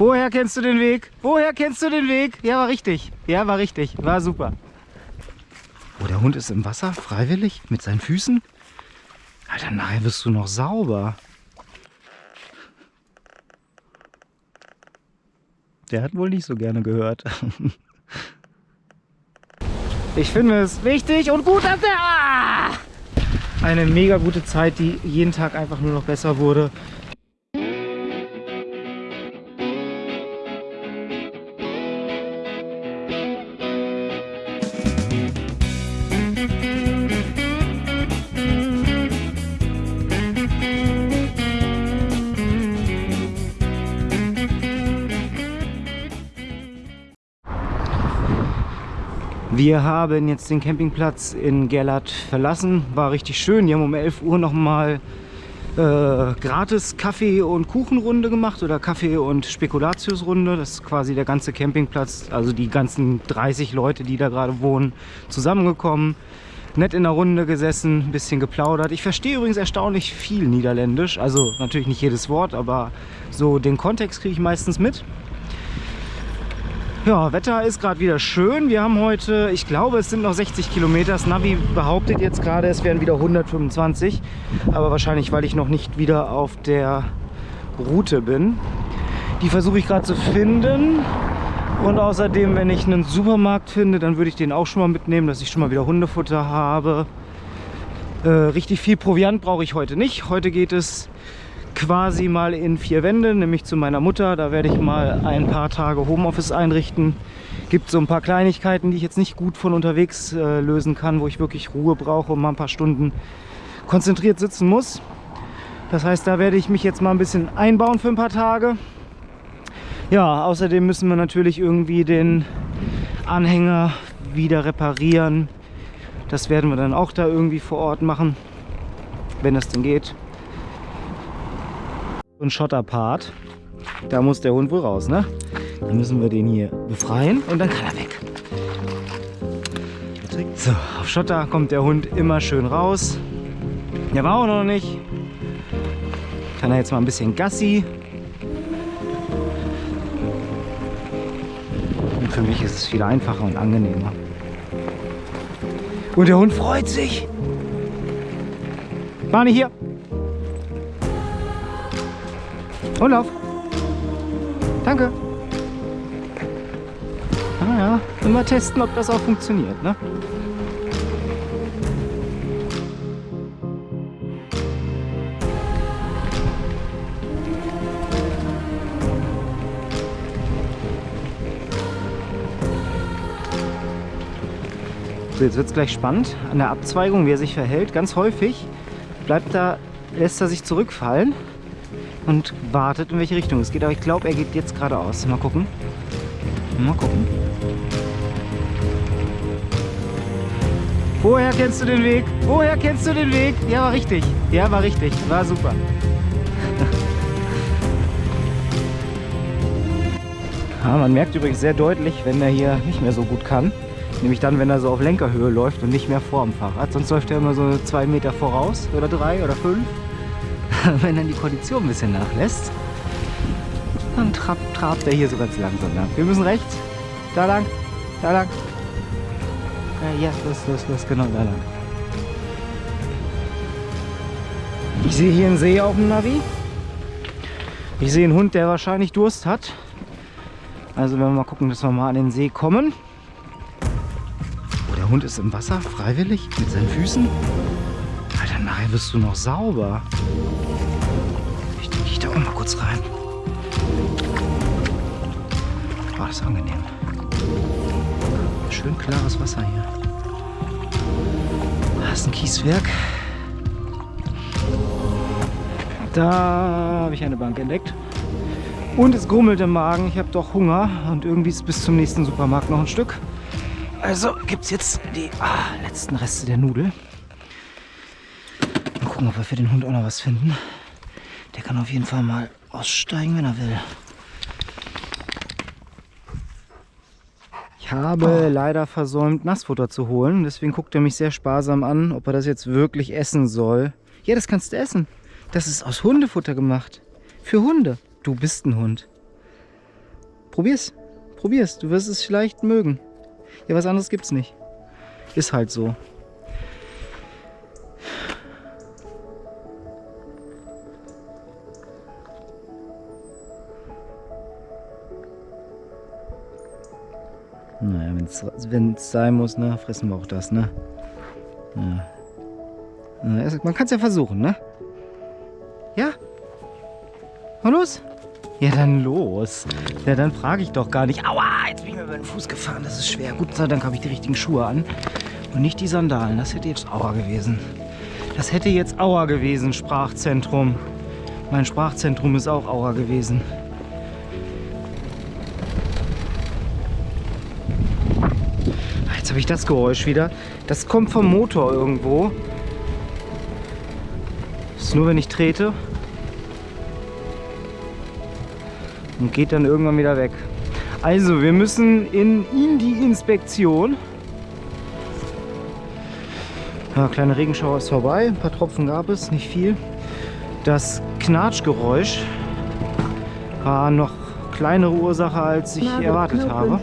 Woher kennst du den Weg? Woher kennst du den Weg? Ja, war richtig. Ja, war richtig. War super. Oh, der Hund ist im Wasser, freiwillig, mit seinen Füßen. Alter, nachher wirst du noch sauber. Der hat wohl nicht so gerne gehört. Ich finde es wichtig und gut, dass der... Ah! Eine mega gute Zeit, die jeden Tag einfach nur noch besser wurde. Wir haben jetzt den Campingplatz in Gerlert verlassen. War richtig schön. Die haben um 11 Uhr nochmal äh, gratis Kaffee- und Kuchenrunde gemacht oder Kaffee- und Spekulatiusrunde. Das ist quasi der ganze Campingplatz, also die ganzen 30 Leute, die da gerade wohnen, zusammengekommen. Nett in der Runde gesessen, ein bisschen geplaudert. Ich verstehe übrigens erstaunlich viel Niederländisch. Also natürlich nicht jedes Wort, aber so den Kontext kriege ich meistens mit. Ja, Wetter ist gerade wieder schön. Wir haben heute, ich glaube, es sind noch 60 Kilometer. Das Navi behauptet jetzt gerade, es wären wieder 125. Aber wahrscheinlich, weil ich noch nicht wieder auf der Route bin. Die versuche ich gerade zu finden. Und außerdem, wenn ich einen Supermarkt finde, dann würde ich den auch schon mal mitnehmen, dass ich schon mal wieder Hundefutter habe. Äh, richtig viel Proviant brauche ich heute nicht. Heute geht es quasi mal in vier Wände, nämlich zu meiner Mutter. Da werde ich mal ein paar Tage Homeoffice einrichten. Gibt so ein paar Kleinigkeiten, die ich jetzt nicht gut von unterwegs äh, lösen kann, wo ich wirklich Ruhe brauche und mal ein paar Stunden konzentriert sitzen muss. Das heißt, da werde ich mich jetzt mal ein bisschen einbauen für ein paar Tage. Ja, außerdem müssen wir natürlich irgendwie den Anhänger wieder reparieren. Das werden wir dann auch da irgendwie vor Ort machen, wenn das denn geht ein Schotterpart. Da muss der Hund wohl raus, ne? Dann müssen wir den hier befreien und dann kann er weg. So, auf Schotter kommt der Hund immer schön raus. Der war auch noch nicht. Kann er jetzt mal ein bisschen Gassi. Und für mich ist es viel einfacher und angenehmer. Und der Hund freut sich. Barney hier. Lauf. Danke. Ah ja, immer testen, ob das auch funktioniert, ne? So, jetzt wird es gleich spannend. An der Abzweigung, wie er sich verhält, ganz häufig bleibt er, lässt er sich zurückfallen und wartet, in welche Richtung es geht. Aber ich glaube, er geht jetzt geradeaus. Mal gucken. Mal gucken. Woher kennst du den Weg? Woher kennst du den Weg? Ja, war richtig. Ja, war richtig. War super. ja, man merkt übrigens sehr deutlich, wenn er hier nicht mehr so gut kann. Nämlich dann, wenn er so auf Lenkerhöhe läuft und nicht mehr vor dem Fahrrad. Sonst läuft er immer so zwei Meter voraus oder drei oder fünf. wenn dann die Kondition ein bisschen nachlässt, dann trabt, trabt er hier so ganz langsam lang. Wir müssen rechts, da lang, da lang. Ja, los, los, los, genau da lang. Ich sehe hier einen See auf dem Navi. Ich sehe einen Hund, der wahrscheinlich Durst hat. Also werden wir mal gucken, dass wir mal an den See kommen. Oh, der Hund ist im Wasser, freiwillig, mit seinen Füßen. Alter, nachher wirst du noch sauber kurz rein. War oh, das angenehm. Schön klares Wasser hier. Das ist ein Kieswerk. Da habe ich eine Bank entdeckt. Und es grummelt im Magen. Ich habe doch Hunger. Und irgendwie ist bis zum nächsten Supermarkt noch ein Stück. Also gibt es jetzt die ah, letzten Reste der Nudel. Mal gucken, ob wir für den Hund auch noch was finden. Der kann auf jeden Fall mal aussteigen, wenn er will. Ich habe oh. leider versäumt, Nassfutter zu holen. Deswegen guckt er mich sehr sparsam an, ob er das jetzt wirklich essen soll. Ja, das kannst du essen. Das ist aus Hundefutter gemacht. Für Hunde. Du bist ein Hund. Probier's. Probier's. Du wirst es vielleicht mögen. Ja, was anderes gibt's nicht. Ist halt so. Naja, wenn es sein muss, ne, fressen wir auch das, ne? Ja. Man kann es ja versuchen, ne? Ja? Mal los? Ja, dann los. Ja, dann frage ich doch gar nicht. Aua, jetzt bin ich mir über den Fuß gefahren. Das ist schwer. Gut sei Dank habe ich die richtigen Schuhe an. Und nicht die Sandalen. Das hätte jetzt Aua gewesen. Das hätte jetzt Aua gewesen, Sprachzentrum. Mein Sprachzentrum ist auch Aua gewesen. Jetzt habe ich das Geräusch wieder. Das kommt vom Motor irgendwo. Das ist nur, wenn ich trete. Und geht dann irgendwann wieder weg. Also, wir müssen in, in die Inspektion. Ja, kleine Regenschauer ist vorbei. Ein paar Tropfen gab es, nicht viel. Das Knatschgeräusch war noch kleinere Ursache, als ich erwartet habe.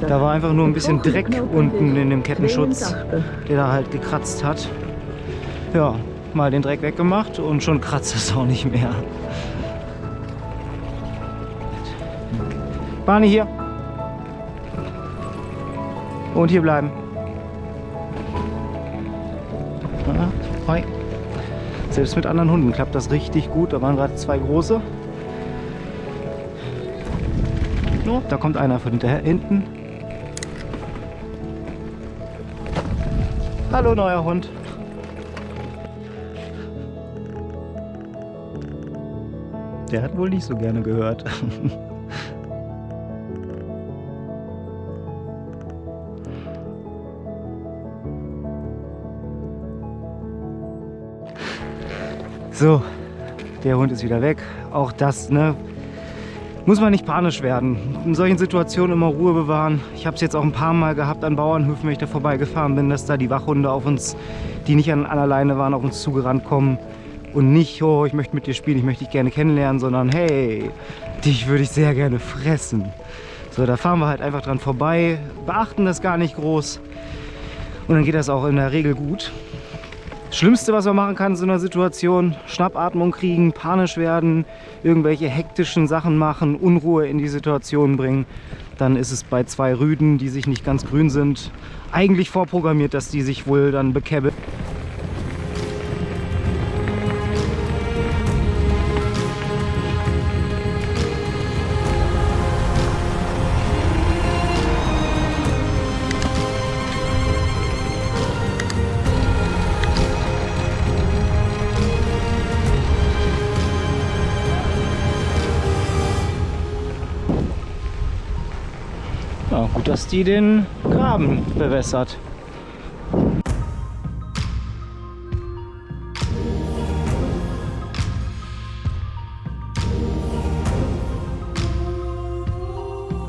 Da war einfach nur ein bisschen Dreck unten in dem Kettenschutz, der da halt gekratzt hat. Ja, mal den Dreck weggemacht und schon kratzt es auch nicht mehr. Barney hier. Und hier bleiben. Hoi. Selbst mit anderen Hunden klappt das richtig gut. Da waren gerade zwei große. Oh, da kommt einer von hinterher, hinten. Hallo, neuer Hund. Der hat wohl nicht so gerne gehört. so, der Hund ist wieder weg. Auch das, ne, muss man nicht panisch werden. In solchen Situationen immer Ruhe bewahren. Ich habe es jetzt auch ein paar Mal gehabt an Bauernhöfen, wenn ich da vorbeigefahren bin, dass da die Wachhunde auf uns, die nicht an, an alleine waren, auf uns zugerannt kommen. Und nicht, oh, ich möchte mit dir spielen, ich möchte dich gerne kennenlernen, sondern hey, dich würde ich sehr gerne fressen. So, da fahren wir halt einfach dran vorbei, beachten das gar nicht groß. Und dann geht das auch in der Regel gut. Schlimmste, was man machen kann in so einer Situation, Schnappatmung kriegen, panisch werden, irgendwelche hektischen Sachen machen, Unruhe in die Situation bringen. Dann ist es bei zwei Rüden, die sich nicht ganz grün sind, eigentlich vorprogrammiert, dass die sich wohl dann bekäbbeln. dass die den Graben bewässert.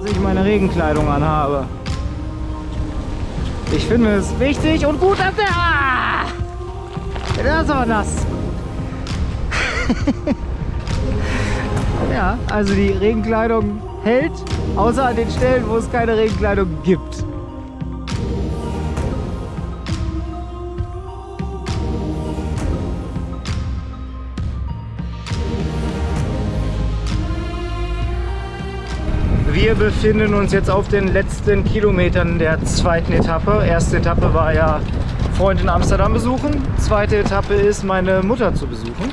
Dass ich meine Regenkleidung anhabe. Ich finde es wichtig und gut, dass der... Ah! Das war nass. ja, also die Regenkleidung hält, außer an den Stellen, wo es keine Regenkleidung gibt. Wir befinden uns jetzt auf den letzten Kilometern der zweiten Etappe. Erste Etappe war ja Freund in Amsterdam besuchen. Zweite Etappe ist meine Mutter zu besuchen.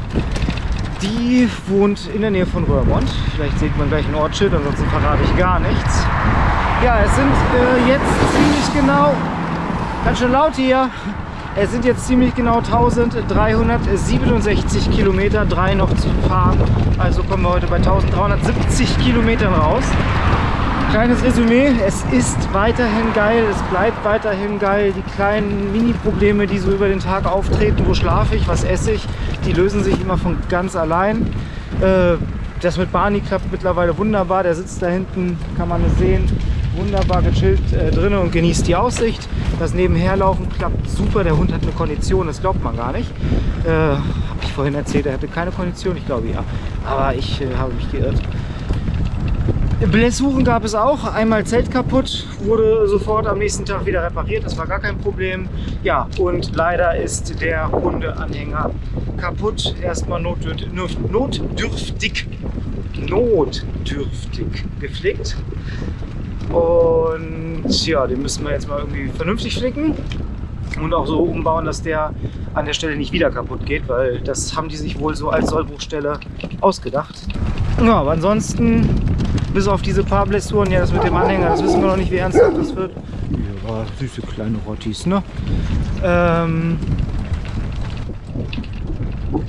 Die wohnt in der Nähe von Röhrmond. Vielleicht sieht man gleich ein Ortsschild, ansonsten verrate ich gar nichts. Ja, es sind äh, jetzt ziemlich genau, ganz schön laut hier, es sind jetzt ziemlich genau 1367 Kilometer, drei noch zu fahren. Also kommen wir heute bei 1370 Kilometern raus. Kleines Resümee, es ist weiterhin geil, es bleibt weiterhin geil. Die kleinen Mini-Probleme, die so über den Tag auftreten, wo schlafe ich, was esse ich, die lösen sich immer von ganz allein. Äh, das mit Barney klappt mittlerweile wunderbar, der sitzt da hinten, kann man es sehen, wunderbar gechillt äh, drin und genießt die Aussicht. Das Nebenherlaufen klappt super, der Hund hat eine Kondition, das glaubt man gar nicht. Äh, habe ich vorhin erzählt, er hatte keine Kondition, ich glaube ja, aber ich äh, habe mich geirrt. Blessuren gab es auch. Einmal Zelt kaputt, wurde sofort am nächsten Tag wieder repariert. Das war gar kein Problem. Ja, und leider ist der Hundeanhänger kaputt. Erstmal notdürftig, notdürftig, notdürftig gepflegt. Und ja, den müssen wir jetzt mal irgendwie vernünftig flicken und auch so umbauen, dass der an der Stelle nicht wieder kaputt geht, weil das haben die sich wohl so als Sollbruchstelle ausgedacht. Ja, aber ansonsten, bis auf diese paar Blessuren, ja, das mit dem Anhänger, das wissen wir noch nicht, wie ernsthaft das wird. Ja, süße kleine Rottis, ne? Ähm,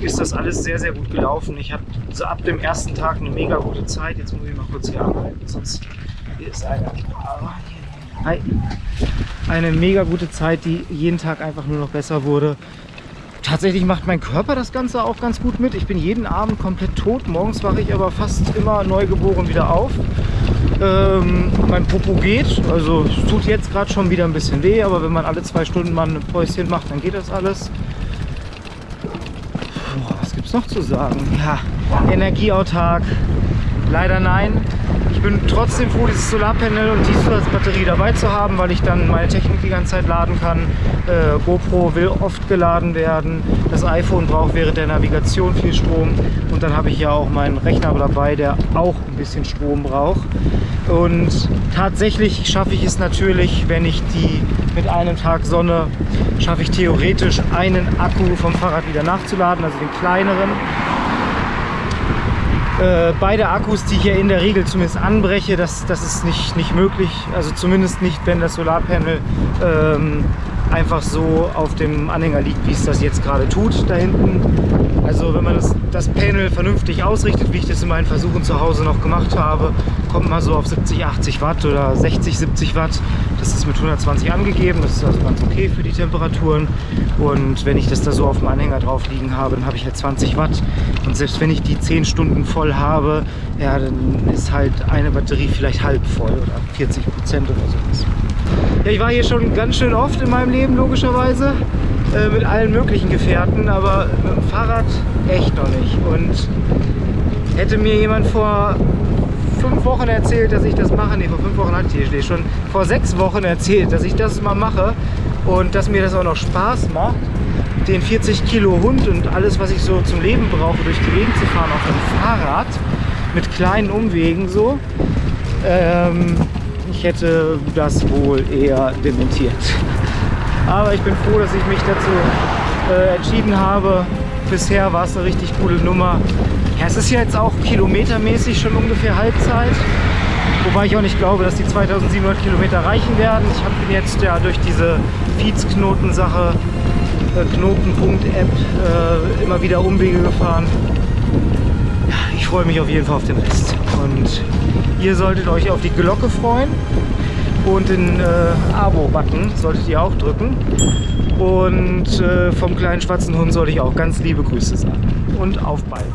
ist das alles sehr, sehr gut gelaufen. Ich hatte so ab dem ersten Tag eine mega gute Zeit. Jetzt muss ich mal kurz hier anhalten, sonst hier ist einer. Hi. Eine mega gute Zeit, die jeden Tag einfach nur noch besser wurde. Tatsächlich macht mein Körper das Ganze auch ganz gut mit. Ich bin jeden Abend komplett tot. Morgens wache ich aber fast immer neugeboren wieder auf. Ähm, mein Popo geht, also es tut jetzt gerade schon wieder ein bisschen weh, aber wenn man alle zwei Stunden mal ein Päuschen macht, dann geht das alles. Boah, was gibt's noch zu sagen? Ja, energieautark. Leider nein. Bin trotzdem froh, dieses Solarpanel und die Zusatzbatterie dabei zu haben, weil ich dann meine Technik die ganze Zeit laden kann. Äh, GoPro will oft geladen werden. Das iPhone braucht während der Navigation viel Strom. Und dann habe ich ja auch meinen Rechner dabei, der auch ein bisschen Strom braucht. Und tatsächlich schaffe ich es natürlich, wenn ich die mit einem Tag Sonne, schaffe ich theoretisch einen Akku vom Fahrrad wieder nachzuladen, also den kleineren. Äh, beide Akkus, die ich hier in der Regel zumindest anbreche, das, das ist nicht, nicht möglich. Also zumindest nicht, wenn das Solarpanel ähm, einfach so auf dem Anhänger liegt, wie es das jetzt gerade tut da hinten. Also wenn man das, das Panel vernünftig ausrichtet, wie ich das in meinen Versuchen zu Hause noch gemacht habe, kommt man so auf 70, 80 Watt oder 60, 70 Watt. Das ist mit 120 angegeben, das ist also ganz okay für die Temperaturen. Und wenn ich das da so auf dem Anhänger drauf liegen habe, dann habe ich halt 20 Watt. Und selbst wenn ich die 10 Stunden voll habe, ja, dann ist halt eine Batterie vielleicht halb voll oder 40 Prozent oder sowas. Ja, ich war hier schon ganz schön oft in meinem Leben, logischerweise, äh, mit allen möglichen Gefährten, aber mit dem Fahrrad echt noch nicht. Und hätte mir jemand vor fünf Wochen erzählt, dass ich das mache, nee, vor fünf Wochen hatte ich hier schon, vor sechs Wochen erzählt, dass ich das mal mache und dass mir das auch noch Spaß macht, den 40 Kilo Hund und alles, was ich so zum Leben brauche, durch die Gegend zu fahren auf einem Fahrrad, mit kleinen Umwegen so, ähm, ich hätte das wohl eher dementiert. Aber ich bin froh, dass ich mich dazu äh, entschieden habe. Bisher war es eine richtig coole Nummer. Ja, es ist ja jetzt auch kilometermäßig schon ungefähr Halbzeit. Wobei ich auch nicht glaube, dass die 2700 Kilometer reichen werden. Ich habe jetzt ja durch diese Feeds-Knoten-Sache, äh, Knotenpunkt-App, äh, immer wieder Umwege gefahren. Ich freue mich auf jeden Fall auf den Rest. Und ihr solltet euch auf die Glocke freuen und den äh, Abo-Button solltet ihr auch drücken. Und äh, vom kleinen schwarzen Hund soll ich auch ganz liebe Grüße sagen. Und auf bald.